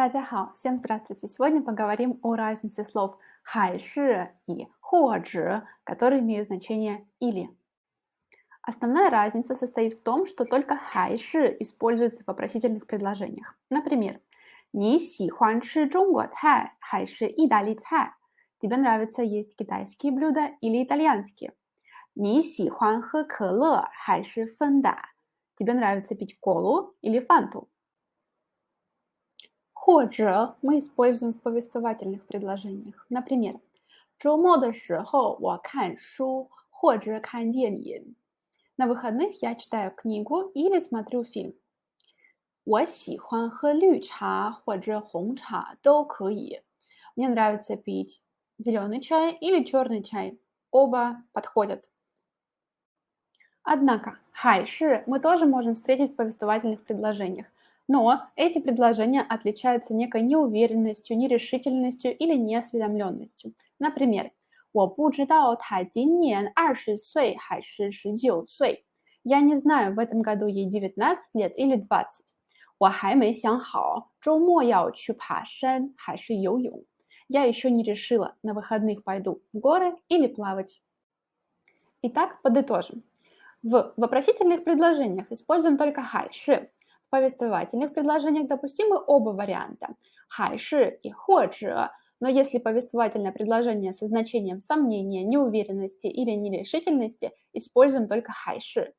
大家好, всем здравствуйте! Сегодня поговорим о разнице слов «хайши» и «хуаджи», которые имеют значение «или». Основная разница состоит в том, что только «хайши» используется в вопросительных предложениях. Например, «Ни си хуан чи чжонгуо цай, хайши идали цай» Тебе нравится есть китайские блюда или итальянские? «Ни си хуан хэ кэлэ, хайши фэнда» Тебе нравится пить колу или фанту? 或者 мы используем в повествовательных предложениях. Например, 周末的时候我看书或者看电影. На выходных я читаю книгу или смотрю фильм. 我喜欢喝绿茶或者红茶都可以. Мне нравится пить зеленый чай или черный чай. Оба подходят. Однако, хайши мы тоже можем встретить в повествовательных предложениях. Но эти предложения отличаются некой неуверенностью, нерешительностью или неосведомленностью. Например, 我不知道他今年二十岁还是十九岁. Я не знаю, в этом году ей 19 лет или 20. 我还没想好周末要去爬山还是游泳. Я еще не решила, на выходных пойду в горы или плавать. Итак, подытожим. В вопросительных предложениях используем только хайши, повествовательных предложениях допустимы оба варианта – хайши и ходжи, но если повествовательное предложение со значением сомнения, неуверенности или нерешительности, используем только хайши.